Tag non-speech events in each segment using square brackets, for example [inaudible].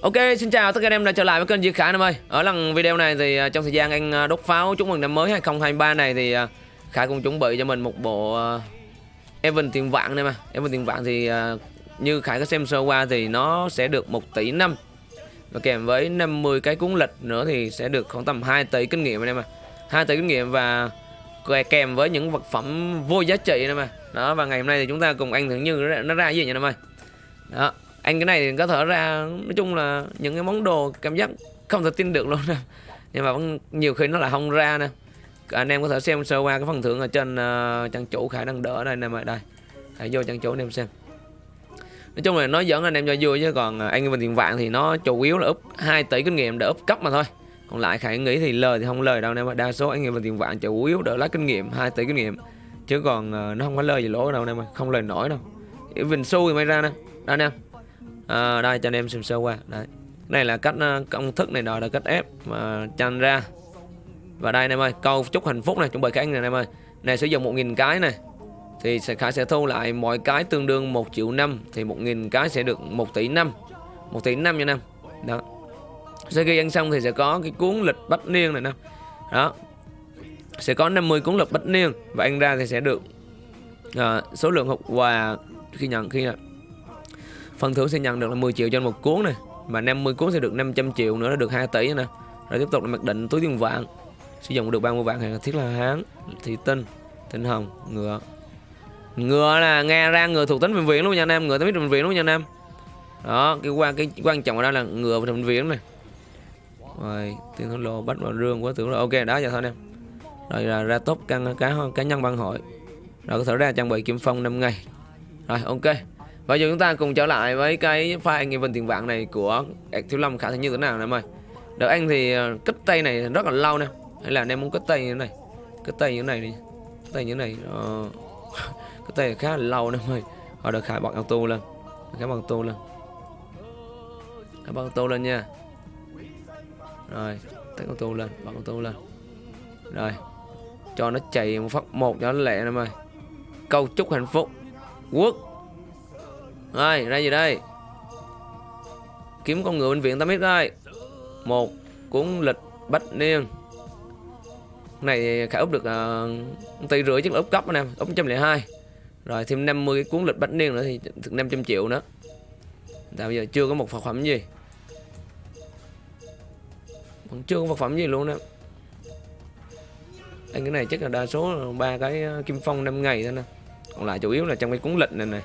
Ok, xin chào tất cả anh em đã trở lại với kênh Diệt Khải em ơi. Ở lần video này thì à, trong thời gian anh à, đốt pháo chúc mừng năm mới 2023 này thì à, Khải cũng chuẩn bị cho mình một bộ Evan tiền vạn này mà. Evan tiền vạn thì như Khải có xem sơ qua thì nó sẽ được 1 tỷ năm và kèm với 50 cái cuốn lịch nữa thì sẽ được khoảng tầm 2 tỷ kinh nghiệm anh em ạ 2 tỷ kinh nghiệm và kèm với những vật phẩm vô giá trị này mà. Đó và ngày hôm nay thì chúng ta cùng anh thử như nó ra gì nha em ơi. Đó, anh cái này thì có thể ra nói chung là những cái món đồ cảm giác không thể tin được luôn nè. Nhưng mà vẫn nhiều khi nó là không ra nè. Anh em có thể xem sơ qua cái phần thưởng ở trên uh, trang chủ khải năng đỡ đây nè mọi đây hãy vô trang chủ anh em xem. Nói chung là nó dẫn anh em cho vui chứ còn ờ, anh em tiền vạn thì nó chủ yếu là úp 2 tỷ kinh nghiệm để úp cấp mà thôi. Còn lại khải nghĩ thì lời thì không lời đâu em đa số anh em tiền vạn chủ yếu đỡ lấy kinh nghiệm 2 tỷ kinh nghiệm. Chứ còn uh, nó không có lời gì lỗ đâu em không lời nổi đâu. Vinh xu thì mới ra nè. Đây nè à, đây cho anh em xem sơ qua. Đấy này là cách ờ, công thức này đó là cách ép mà chanh ra. Và đây em ơi câu chúc hạnh phúc này chuẩn bị cái anh này em ơi. Này sử dụng 1.000 cái này thì sẽ khả sẽ thu lại mỗi cái tương đương 1 triệu năm thì 1.000 cái sẽ được 1 tỷ năm. 1 tỷ năm nha năm đó. Sau khi ăn xong thì sẽ có cái cuốn lịch bách niên này nè. Đó. Sẽ có 50 cuốn lịch bách niên và ăn ra thì sẽ được uh, số lượng hộp quà khi nhận khi nhận. Phần thưởng sẽ nhận được là 10 triệu cho một cuốn này Và 50 cuốn sẽ được 500 triệu nữa là được 2 tỷ nè. Rồi tiếp tục là mặc định túi tiền vạn. Sử dụng được 30 vạn hàng thiết là hán Thị tinh, tinh hồng, ngựa. Ngựa là nghe ra ngựa thuộc tính bệnh viện luôn nha anh em? Ngựa tính bệnh viện luôn nha anh em? Đó, cái quan cái quan trọng ở đây là ngựa và bệnh viện này Rồi, tiền thổ lô bắt vào rương quá tưởng là ok đó giờ thôi anh em. Rồi là ra top căn cá cá nhân ban hội. Rồi có thể ra trang bị kiếm phong 5 ngày. Rồi ok và giờ chúng ta cùng trở lại với cái file anh vấn tiền vạn này của Thiếu Lâm khả thi như thế nào nè em ơi. Đợt anh thì ờ, cất tay này rất là lâu nè. Hay là anh em muốn cất tay như thế này? Cất tay như thế này đi. Kết tay như thế này ờ, [laughs] uh, Kết tay khá là lâu nè em ơi. Rồi được khải bật auto lên. Khải bật auto lên. Khải bật auto lên nha. Rồi Tắt auto lên Bật auto lên. Rồi Cho nó chạy một phát một cho nó lẹ nè em ơi. Câu chúc hạnh phúc. Quốc rồi, ra gì đây? Kiếm con ngựa bệnh viện 8 biết đây. Một cuốn lịch bách niên. Này khả úp được uh, tỷ rưỡi chứ là úp cấp anh em, úp 102. Rồi thêm 50 cái cuốn lịch bách niên nữa thì thực 500 triệu nữa. Tại bây giờ chưa có một vật phẩm gì. Vẫn chưa có vật phẩm gì luôn đó. Anh cái này chắc là đa số ba cái ờ, kim phong 5 ngày thôi nè. Còn lại chủ yếu là trong cái cuốn lịch này này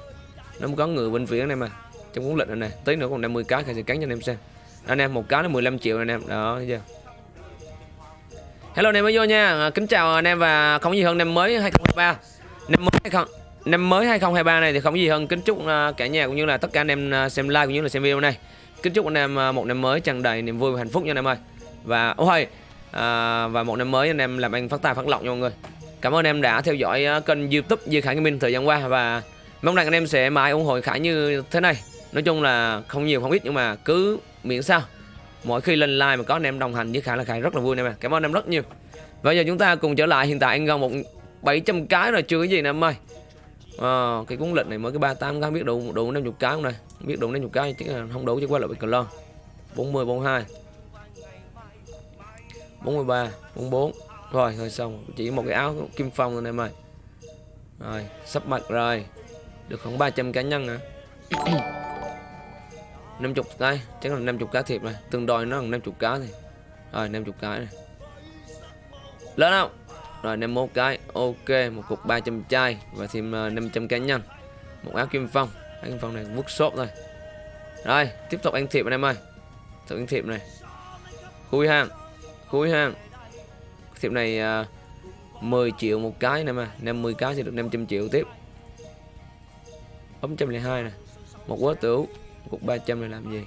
nó có người bên phía này mà trong cuốn lịch này nè tí nữa còn 50 cái khai sẽ cắn cho anh em xem. Anh em một cái là 15 triệu anh em. Đó thấy chưa? Hello anh em mới vô nha. À, kính chào anh em và không gì hơn năm mới 2023 năm mới hay không năm mới 2023 này thì không gì hơn. Kính chúc à, cả nhà cũng như là tất cả anh em à, xem like cũng như là xem video này. Kính chúc anh em một năm mới tràn đầy niềm vui và hạnh phúc nha anh em ơi. Và ôi à, và một năm mới anh em làm anh phát tài phát lộc nha mọi người. Cảm ơn anh em đã theo dõi kênh youtube Duy Khải minh thời gian qua và Mong rằng anh em sẽ mãi ủng hộ Khải như thế này. Nói chung là không nhiều không ít nhưng mà cứ miễn sao. Mỗi khi lên live mà có anh em đồng hành với Khải là Khải rất là vui anh em mà Cảm ơn anh em rất nhiều. Bây giờ chúng ta cùng trở lại. Hiện tại anh gần một 700 cái rồi chưa cái gì nè em ơi. À, Cái cuốn lịch này mới cái 38 cái biết đủ đủ 50 cái không này? Biết đủ 50 cái chứ không đủ chứ qua lại bị cờ lon 40, 42 43, 44 Rồi thôi xong. Chỉ một cái áo kim phong rồi em ơi. Rồi sắp mặt rồi được khoảng 300 cá nhân nè 50 cái Chắc là 50 cá thiệt này. Tương đôi nó là 50 cá thì. Rồi 50 cái này. Lớn không? Rồi 51 cái. Ok một cục 300 chai Và thêm 500 ờ, cá nhân. Một áo kim phong. Áo kim phong này vút shop thôi Rồi tiếp tục ăn thiệp anh em ơi. Tiếp ăn thiệp này. Khui hàng. Khui hàng. Thiệp này uh, ờ, 10 triệu một cái nè mà. 50 cái sẽ được 500 triệu tiếp bấm 102 này một quá tửu cục 300 này làm gì?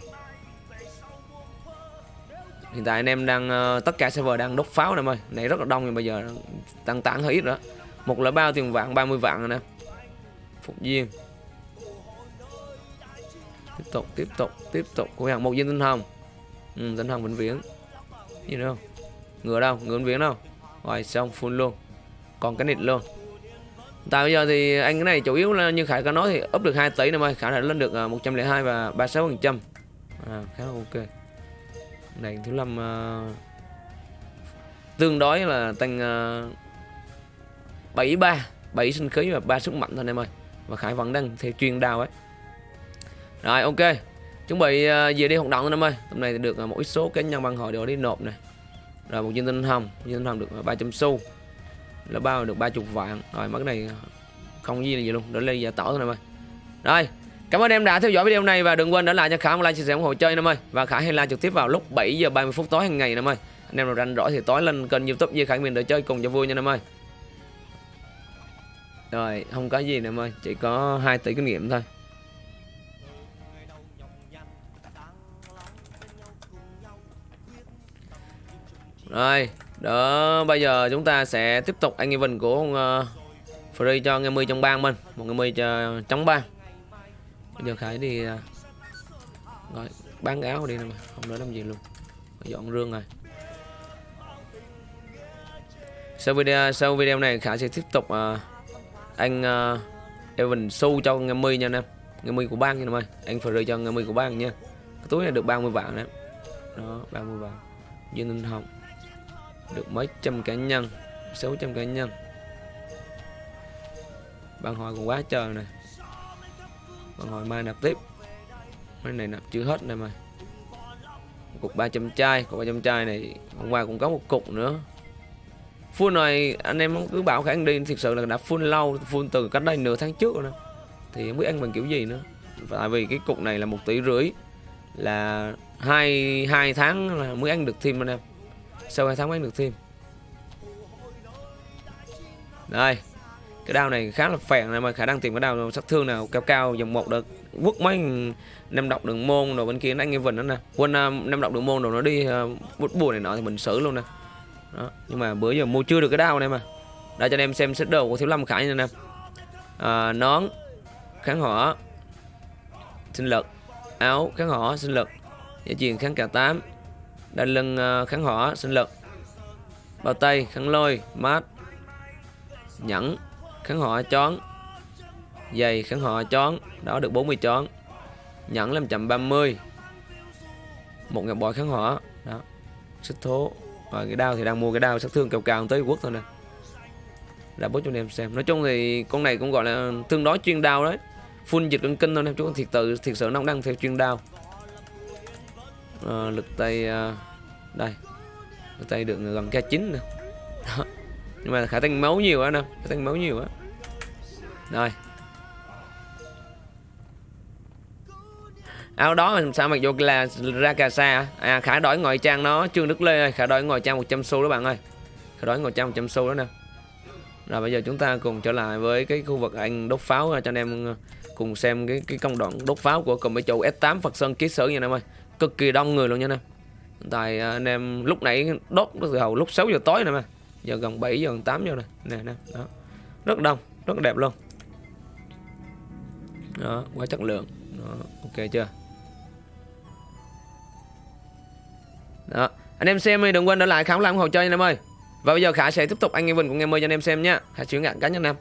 Hiện tại anh em đang uh, tất cả server đang đốt pháo này ơi. Này rất là đông nhưng bây giờ tăng tản hơi ít nữa một là bao tiền vạn 30 vạn rồi nè. Phục viên tiếp tục tiếp tục tiếp tục. Của hàng một viên tinh hồng. Ừ, tinh hồng vĩnh viễn. Gì nữa không? Ngựa đâu? Ngựa vĩnh viễn đâu? Rồi xong full luôn. Còn cái nịt luôn. Tại bây giờ thì anh cái này chủ yếu là như Khải có nói thì up được 2 tỷ năm ơi, Khải đã lên được à, 102 và 36 phần trăm. à, khá là ok. Này thứ năm uh, tương đối là tăng uh, 73 7 sinh khí và 3 sức mạnh thôi em ơi. Và khải vẫn đang theo chuyên đao ấy. Rồi ok. Chuẩn bị uh, về đi hoạt động anh em ơi. Tầm này thì được uh, một ít số cá nhân bằng hội đều đi nộp này. Rồi một viên tinh hồng. Viên tinh hồng được 300 xu là bao được 30 vạn. Rồi mất này không gì là gì luôn. Để lên giả tỏ thôi em ơi. Rồi cảm ơn em đã theo dõi video này và đừng quên để lại cho khả một like chia sẻ ủng hộ chơi em ơi. Và khả hay like trực tiếp vào lúc 7 giờ 30 phút tối hàng ngày em ơi. Anh em nào rảnh rỗi thì tối lên kênh youtube với Khải mình để chơi cùng cho vui nha em ơi. Rồi không có gì nữa em ơi. Chỉ có 2 tỷ kinh nghiệm thôi. Rồi, đó bây giờ chúng ta sẽ tiếp tục anh event của uh, free cho anh mươi trong bang mình, một người mươi ờ, cho trong bang. Bây giờ Khải đi ờ, uh, rồi bán áo đi nè mà, không nói làm gì luôn. Dọn rương rồi. Sau video sau video này Khải sẽ tiếp tục uh, anh uh, Evan su cho anh mươi nha anh em. Anh mươi của bang nha em ơi. Anh free cho anh mươi của bang nha. Cái túi này được 30 vạn đấy. Đó, 30 vạn. Dương Ninh Hồng được mấy trăm cá nhân. 600 cá nhân. Bạn hỏi còn quá trời này bạn hỏi mai nạp tiếp. Mấy này nạp chưa hết này mà cục 300 chai, cục 300 chai này hôm qua cũng có một cục nữa. Full này, anh em cứ bảo khả đi, thực sự là đã full lâu, full từ cách đây nửa tháng trước rồi đó thì không biết ăn bằng kiểu gì nữa. Tại vì cái cục này là một tỷ rưỡi. Là hai hai tháng là mới ăn được thêm anh em sau hai tháng mới được thêm đây cái đao này khá là phèn này mà khả năng tìm cái đao sát thương nào cao cao dòng một được. Quất mấy năm độc đường môn rồi bên kia nó anh vần đó nè. Quên à, năm độc đường môn rồi nó đi à, uh, bút bùa này nọ thì mình xử luôn nè. Đó. nhưng mà bữa giờ mua chưa được cái đao này mà. Đây cho anh em xem set đồ của thiếu lâm khải như nè. À, nón kháng hỏa sinh lực. Áo kháng hỏa sinh lực. Dây chuyền kháng cả tám đai lưng ờ, kháng hỏa, sinh lực. Bao tay, kháng lôi, mát. Nhẫn, kháng hỏa, chón. Giày, kháng hỏa, chón. Đó, được 40 chón. Nhẫn làm chậm 30 một ngọc bội kháng hỏa. Đó. Xích thố. Và cái đao thì đang mua cái đao sát thương cao cao tới quốc thôi nè. Đã bố cho anh em xem. Nói chung thì con này cũng gọi là tương đối chuyên đao đấy. Full dịch cân kinh thôi em chú thiệt tự thiệt sự nó đang theo chuyên đao uh, lực tay uh, đây lực tay được gần k chín nữa, đó. nhưng mà khả tăng máu nhiều quá nè khả tăng máu nhiều á rồi. Áo đó sao mặc vô là ra cà sa à khả đổi ngoại trang nó trương đức lê ơi khả đổi ngoại trang 100 xu đó bạn ơi. Khả đổi ngoại trang 100 xu đó nè. Rồi bây giờ chúng ta cùng trở lại với cái khu vực anh đốt pháo ờ, cho anh em cùng xem cái cái công đoạn đốt pháo của cùng với chủ S8 Phật Sơn ký sử nha anh em ơi cực kỳ đông người luôn nha anh em. Tại à, anh em lúc nãy đốt từ hầu lúc 6 giờ tối nè mà. Giờ gần 7 giờ gần 8 giờ này nè nè đó. Rất đông rất đẹp luôn. Đó quá chất lượng. Đó, ok chưa? Đó anh em xem đi đừng quên để lại khám lại ủng hộ chơi anh em ơi. Và bây giờ khả sẽ tiếp tục anh em vinh cũng em ơi cho anh em xem nhá khả chuyển ngạn cá nhân em